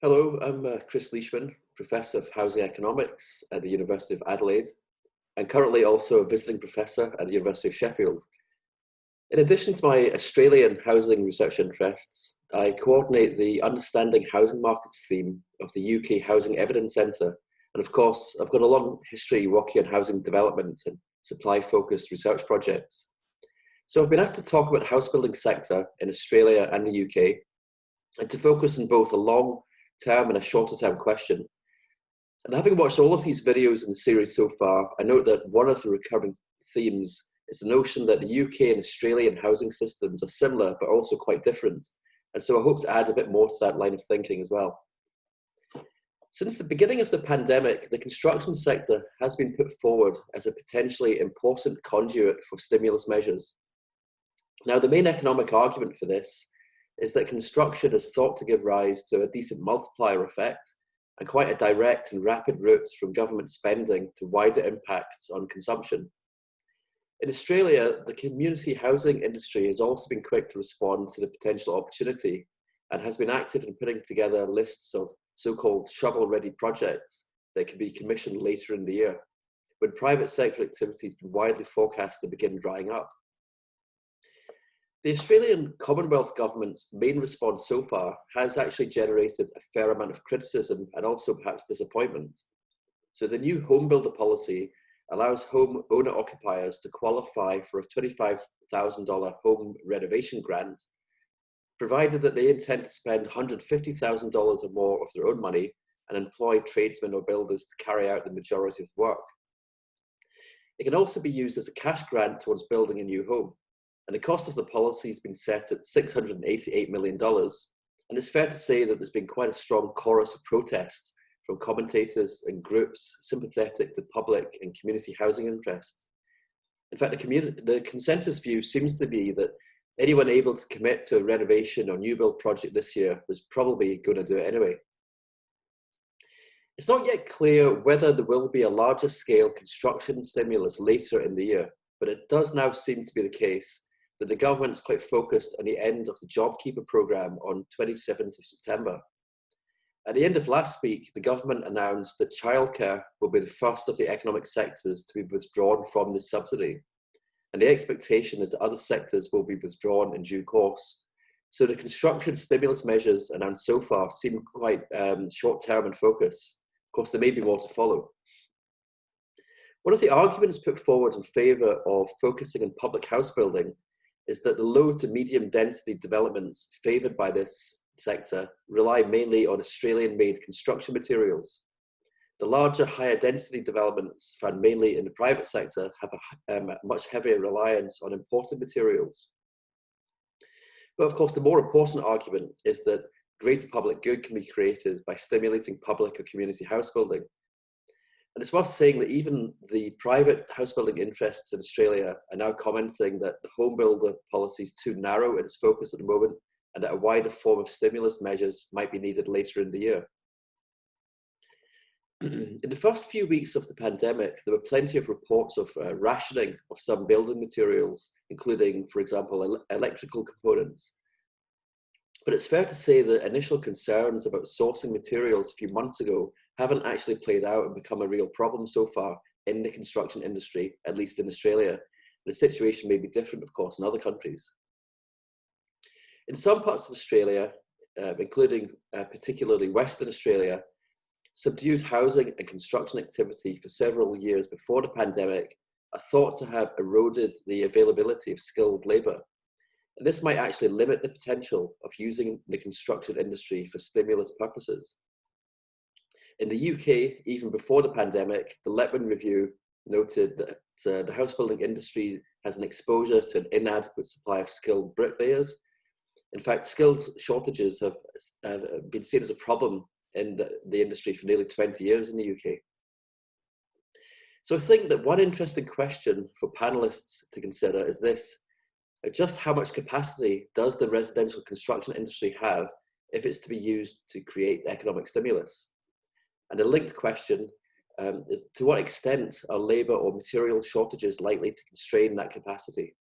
Hello, I'm uh, Chris Leishman, Professor of Housing Economics at the University of Adelaide, and currently also a visiting professor at the University of Sheffield. In addition to my Australian housing research interests, I coordinate the Understanding Housing Markets theme of the UK Housing Evidence Centre. And of course, I've got a long history working on housing development and supply-focused research projects. So I've been asked to talk about the house building sector in Australia and the UK, and to focus on both a long term and a shorter term question. And having watched all of these videos in the series so far, I note that one of the recurring themes is the notion that the UK and Australian housing systems are similar, but also quite different. And so I hope to add a bit more to that line of thinking as well. Since the beginning of the pandemic, the construction sector has been put forward as a potentially important conduit for stimulus measures. Now, the main economic argument for this is that construction is thought to give rise to a decent multiplier effect and quite a direct and rapid route from government spending to wider impacts on consumption. In Australia, the community housing industry has also been quick to respond to the potential opportunity and has been active in putting together lists of so-called shovel-ready projects that can be commissioned later in the year, when private sector activity has been widely forecast to begin drying up. The Australian Commonwealth Government's main response so far has actually generated a fair amount of criticism and also perhaps disappointment. So the new home builder policy allows home owner occupiers to qualify for a $25,000 home renovation grant, provided that they intend to spend $150,000 or more of their own money and employ tradesmen or builders to carry out the majority of the work. It can also be used as a cash grant towards building a new home. And the cost of the policy has been set at $688 million. And it's fair to say that there's been quite a strong chorus of protests from commentators and groups sympathetic to public and community housing interests. In fact, the, the consensus view seems to be that anyone able to commit to a renovation or new build project this year was probably going to do it anyway. It's not yet clear whether there will be a larger scale construction stimulus later in the year, but it does now seem to be the case that the government's quite focused on the end of the JobKeeper programme on 27th of September. At the end of last week, the government announced that childcare will be the first of the economic sectors to be withdrawn from the subsidy. And the expectation is that other sectors will be withdrawn in due course. So the construction stimulus measures announced so far seem quite um, short-term in focus. Of course, there may be more to follow. One of the arguments put forward in favour of focusing on public house building is that the low to medium density developments favoured by this sector rely mainly on Australian-made construction materials. The larger, higher density developments found mainly in the private sector have a um, much heavier reliance on imported materials. But of course, the more important argument is that greater public good can be created by stimulating public or community house building. And it's worth saying that even the private house building interests in Australia are now commenting that the home builder policy is too narrow in its focus at the moment and that a wider form of stimulus measures might be needed later in the year. in the first few weeks of the pandemic, there were plenty of reports of uh, rationing of some building materials, including, for example, el electrical components. But it's fair to say that initial concerns about sourcing materials a few months ago haven't actually played out and become a real problem so far in the construction industry, at least in Australia. The situation may be different, of course, in other countries. In some parts of Australia, uh, including uh, particularly Western Australia, subdued housing and construction activity for several years before the pandemic are thought to have eroded the availability of skilled labour. This might actually limit the potential of using the construction industry for stimulus purposes. In the UK, even before the pandemic, the Letwin Review noted that uh, the housebuilding industry has an exposure to an inadequate supply of skilled bricklayers in fact, skills shortages have, have been seen as a problem in the, the industry for nearly 20 years in the UK. So I think that one interesting question for panelists to consider is this, just how much capacity does the residential construction industry have if it's to be used to create economic stimulus? And a linked question um, is to what extent are labour or material shortages likely to constrain that capacity?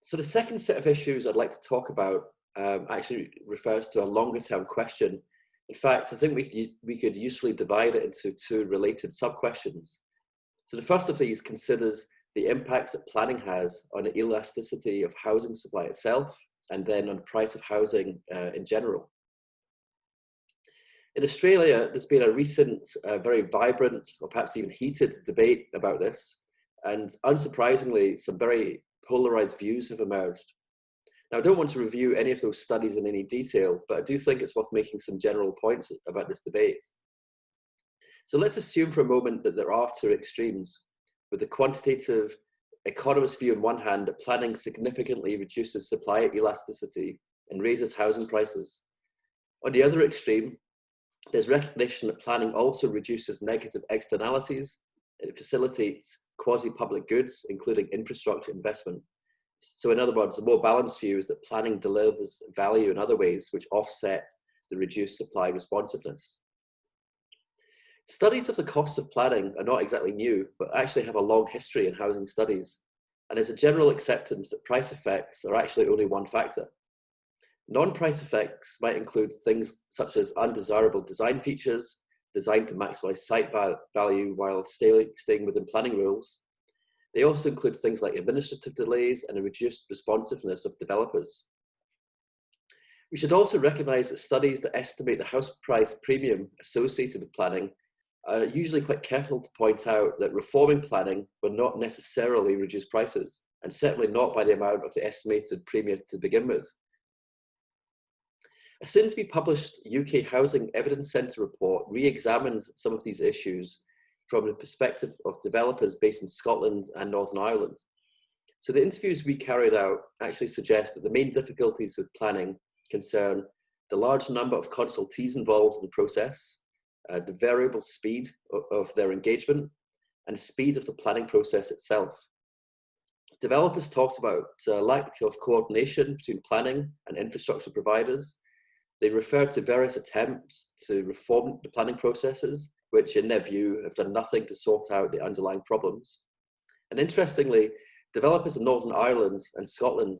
So the second set of issues I'd like to talk about um, actually refers to a longer term question. In fact, I think we, we could usefully divide it into two related sub-questions. So the first of these considers the impacts that planning has on the elasticity of housing supply itself, and then on the price of housing uh, in general. In Australia, there's been a recent, uh, very vibrant, or perhaps even heated debate about this, and unsurprisingly, some very polarized views have emerged. Now, I don't want to review any of those studies in any detail, but I do think it's worth making some general points about this debate. So let's assume for a moment that there are two extremes, with the quantitative economist view on one hand that planning significantly reduces supply elasticity and raises housing prices. On the other extreme, there's recognition that planning also reduces negative externalities. It facilitates quasi-public goods, including infrastructure investment. So in other words, the more balanced view is that planning delivers value in other ways which offset the reduced supply responsiveness. Studies of the costs of planning are not exactly new, but actually have a long history in housing studies. And there's a general acceptance that price effects are actually only one factor. Non-price effects might include things such as undesirable design features, designed to maximize site value while staying within planning rules, they also include things like administrative delays and a reduced responsiveness of developers. We should also recognize that studies that estimate the house price premium associated with planning are usually quite careful to point out that reforming planning will not necessarily reduce prices, and certainly not by the amount of the estimated premium to begin with. A soon to be published UK Housing Evidence Centre report re-examined some of these issues from the perspective of developers based in Scotland and Northern Ireland. So the interviews we carried out actually suggest that the main difficulties with planning concern the large number of consultees involved in the process, uh, the variable speed of, of their engagement, and speed of the planning process itself. Developers talked about uh, lack of coordination between planning and infrastructure providers. They referred to various attempts to reform the planning processes which in their view have done nothing to sort out the underlying problems. And interestingly, developers in Northern Ireland and Scotland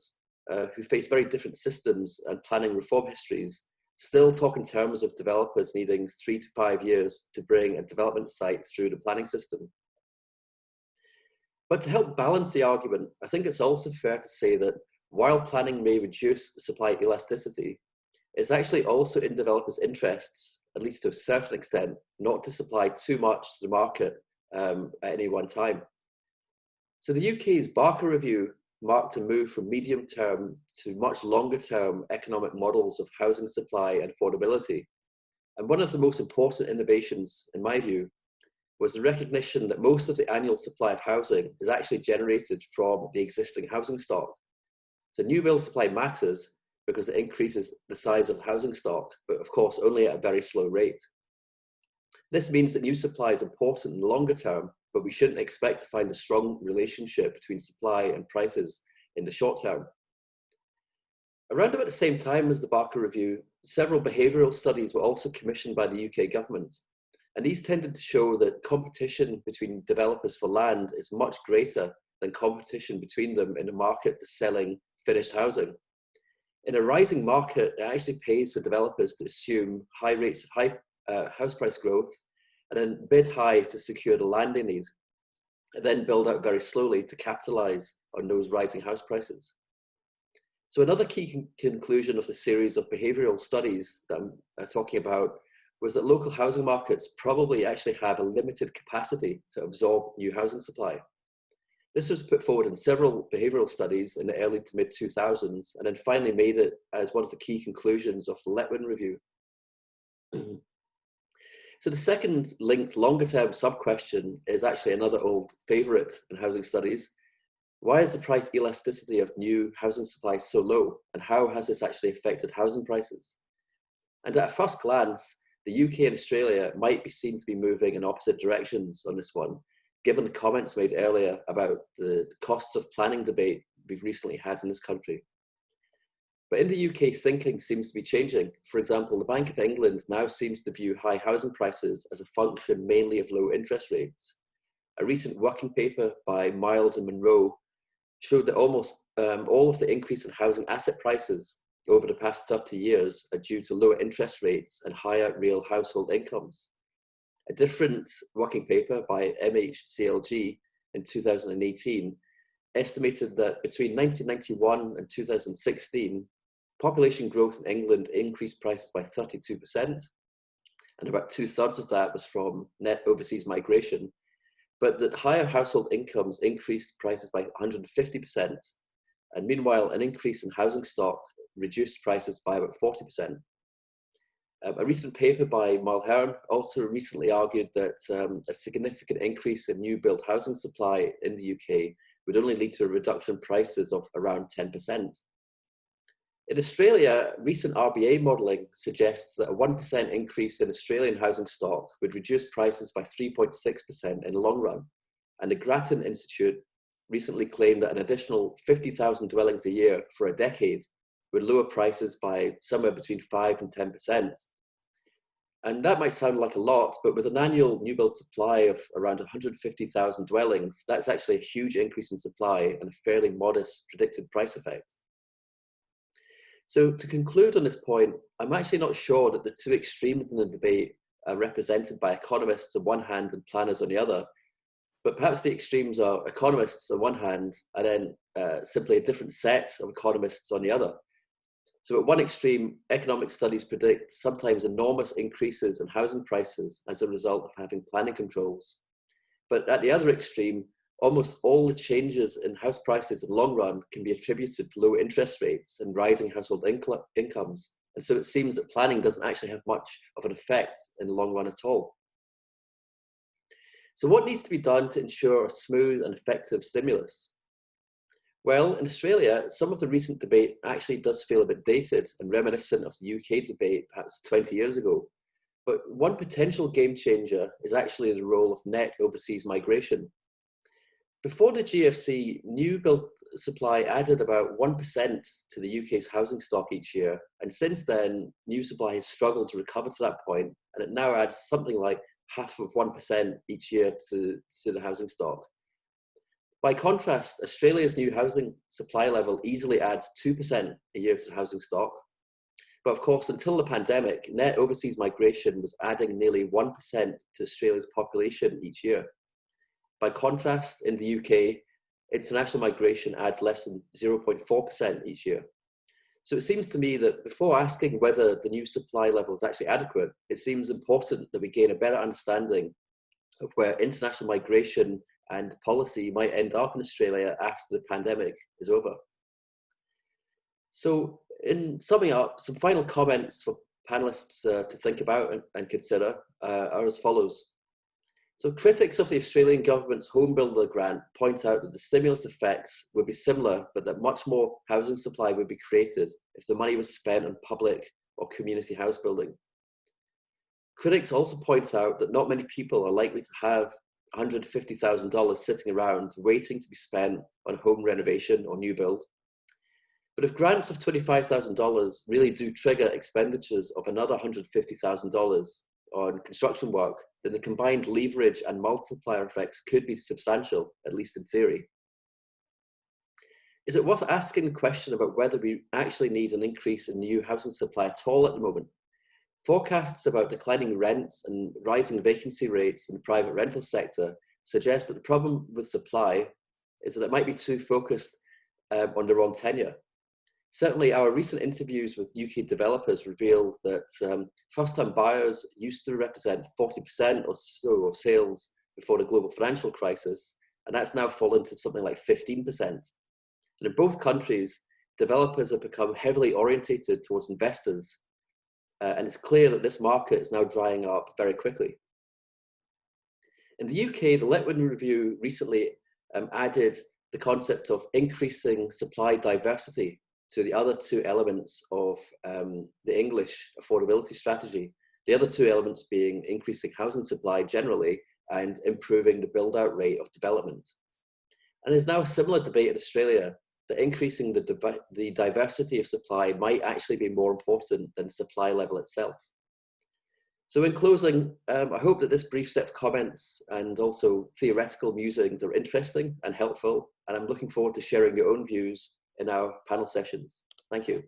uh, who face very different systems and planning reform histories still talk in terms of developers needing three to five years to bring a development site through the planning system. But to help balance the argument, I think it's also fair to say that while planning may reduce supply elasticity, it's actually also in developers' interests at least to a certain extent, not to supply too much to the market um, at any one time. So the UK's Barker Review marked a move from medium term to much longer term economic models of housing supply and affordability. And one of the most important innovations, in my view, was the recognition that most of the annual supply of housing is actually generated from the existing housing stock. So new build supply matters, because it increases the size of housing stock, but of course only at a very slow rate. This means that new supply is important in the longer term, but we shouldn't expect to find a strong relationship between supply and prices in the short term. Around about the same time as the Barker Review, several behavioural studies were also commissioned by the UK government. And these tended to show that competition between developers for land is much greater than competition between them in the market for selling finished housing in a rising market, it actually pays for developers to assume high rates of high uh, house price growth and then bid high to secure the land they need, and then build out very slowly to capitalize on those rising house prices. So another key con conclusion of the series of behavioral studies that I'm uh, talking about was that local housing markets probably actually have a limited capacity to absorb new housing supply. This was put forward in several behavioral studies in the early to mid 2000s and then finally made it as one of the key conclusions of the Letwin Review. so the second linked longer term sub question is actually another old favorite in housing studies. Why is the price elasticity of new housing supply so low and how has this actually affected housing prices? And at first glance, the UK and Australia might be seen to be moving in opposite directions on this one, given the comments made earlier about the costs of planning debate we've recently had in this country. But in the UK, thinking seems to be changing. For example, the Bank of England now seems to view high housing prices as a function mainly of low interest rates. A recent working paper by Miles and Monro showed that almost um, all of the increase in housing asset prices over the past 30 years are due to lower interest rates and higher real household incomes. A different working paper by MHCLG in 2018 estimated that between 1991 and 2016, population growth in England increased prices by 32%, and about two thirds of that was from net overseas migration, but that higher household incomes increased prices by 150%, and meanwhile, an increase in housing stock reduced prices by about 40%. Um, a recent paper by Mulheirn also recently argued that um, a significant increase in new build housing supply in the UK would only lead to a reduction in prices of around 10%. In Australia, recent RBA modelling suggests that a 1% increase in Australian housing stock would reduce prices by 3.6% in the long run. And the Grattan Institute recently claimed that an additional 50,000 dwellings a year for a decade would lower prices by somewhere between 5 and 10%. And that might sound like a lot, but with an annual new build supply of around 150,000 dwellings, that's actually a huge increase in supply and a fairly modest predicted price effect. So to conclude on this point, I'm actually not sure that the two extremes in the debate are represented by economists on one hand and planners on the other, but perhaps the extremes are economists on one hand and then uh, simply a different set of economists on the other. So at one extreme, economic studies predict sometimes enormous increases in housing prices as a result of having planning controls. But at the other extreme, almost all the changes in house prices in the long run can be attributed to low interest rates and rising household incomes. And so it seems that planning doesn't actually have much of an effect in the long run at all. So what needs to be done to ensure a smooth and effective stimulus? Well, in Australia, some of the recent debate actually does feel a bit dated and reminiscent of the UK debate perhaps 20 years ago. But one potential game changer is actually the role of net overseas migration. Before the GFC, new build supply added about 1% to the UK's housing stock each year. And since then, new supply has struggled to recover to that point, and it now adds something like half of 1% each year to, to the housing stock. By contrast, Australia's new housing supply level easily adds 2% a year to the housing stock. But of course, until the pandemic, net overseas migration was adding nearly 1% to Australia's population each year. By contrast, in the UK, international migration adds less than 0.4% each year. So it seems to me that before asking whether the new supply level is actually adequate, it seems important that we gain a better understanding of where international migration and policy might end up in Australia after the pandemic is over. So in summing up, some final comments for panelists uh, to think about and, and consider uh, are as follows. So critics of the Australian government's home builder grant point out that the stimulus effects would be similar, but that much more housing supply would be created if the money was spent on public or community house building. Critics also point out that not many people are likely to have $150,000 sitting around waiting to be spent on home renovation or new build. But if grants of $25,000 really do trigger expenditures of another $150,000 on construction work, then the combined leverage and multiplier effects could be substantial, at least in theory. Is it worth asking the question about whether we actually need an increase in new housing supply at all at the moment? Forecasts about declining rents and rising vacancy rates in the private rental sector suggest that the problem with supply is that it might be too focused um, on the wrong tenure. Certainly, our recent interviews with UK developers reveal that um, first-time buyers used to represent 40% or so of sales before the global financial crisis, and that's now fallen to something like 15%. And in both countries, developers have become heavily orientated towards investors, uh, and it's clear that this market is now drying up very quickly. In the UK, the Letwin Review recently um, added the concept of increasing supply diversity to the other two elements of um, the English affordability strategy. The other two elements being increasing housing supply generally and improving the build out rate of development. And there's now a similar debate in Australia that increasing the, the diversity of supply might actually be more important than supply level itself. So in closing, um, I hope that this brief set of comments and also theoretical musings are interesting and helpful, and I'm looking forward to sharing your own views in our panel sessions. Thank you.